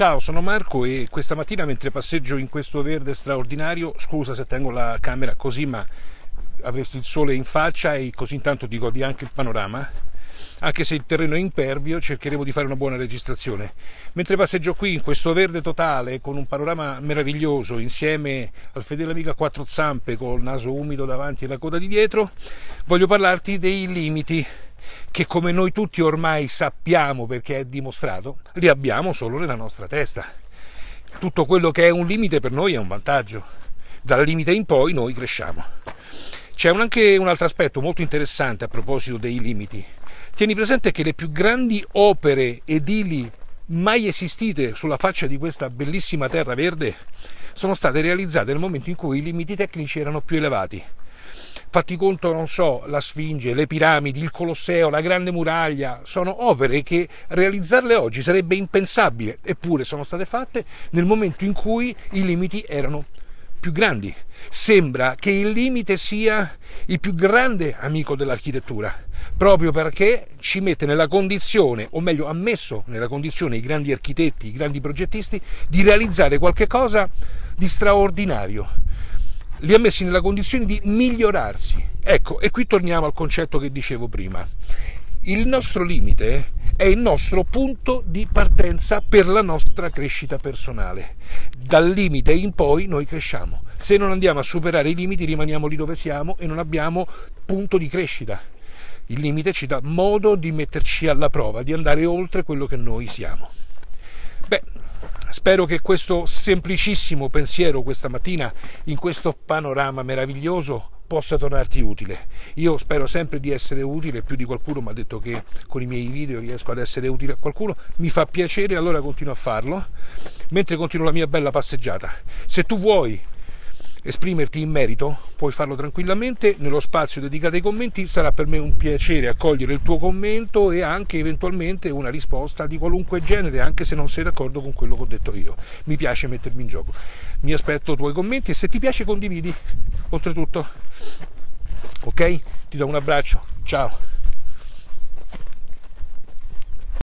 Ciao, sono Marco e questa mattina mentre passeggio in questo verde straordinario, scusa se tengo la camera così, ma avresti il sole in faccia e così intanto ti godi anche il panorama. Anche se il terreno è impervio, cercheremo di fare una buona registrazione. Mentre passeggio qui in questo verde totale, con un panorama meraviglioso, insieme al fedele amico a quattro zampe, col naso umido davanti e la coda di dietro, voglio parlarti dei limiti che come noi tutti ormai sappiamo perché è dimostrato, li abbiamo solo nella nostra testa. Tutto quello che è un limite per noi è un vantaggio. Dal limite in poi noi cresciamo. C'è anche un altro aspetto molto interessante a proposito dei limiti. Tieni presente che le più grandi opere edili mai esistite sulla faccia di questa bellissima terra verde sono state realizzate nel momento in cui i limiti tecnici erano più elevati. Fatti conto, non so, la Sfinge, le piramidi, il Colosseo, la Grande Muraglia, sono opere che realizzarle oggi sarebbe impensabile, eppure sono state fatte nel momento in cui i limiti erano più grandi. Sembra che il limite sia il più grande amico dell'architettura, proprio perché ci mette nella condizione, o meglio ha messo nella condizione i grandi architetti, i grandi progettisti, di realizzare qualcosa di straordinario, li ha messi nella condizione di migliorarsi. Ecco, e qui torniamo al concetto che dicevo prima. Il nostro limite è il nostro punto di partenza per la nostra crescita personale. Dal limite in poi noi cresciamo. Se non andiamo a superare i limiti rimaniamo lì dove siamo e non abbiamo punto di crescita. Il limite ci dà modo di metterci alla prova, di andare oltre quello che noi siamo. Spero che questo semplicissimo pensiero questa mattina in questo panorama meraviglioso possa tornarti utile. Io spero sempre di essere utile, più di qualcuno mi ha detto che con i miei video riesco ad essere utile a qualcuno, mi fa piacere, allora continuo a farlo, mentre continuo la mia bella passeggiata. Se tu vuoi esprimerti in merito, puoi farlo tranquillamente. Nello spazio dedicato ai commenti sarà per me un piacere accogliere il tuo commento e anche eventualmente una risposta di qualunque genere, anche se non sei d'accordo con quello che ho detto io. Mi piace mettermi in gioco. Mi aspetto i tuoi commenti e se ti piace condividi. Oltretutto, ok? Ti do un abbraccio. Ciao.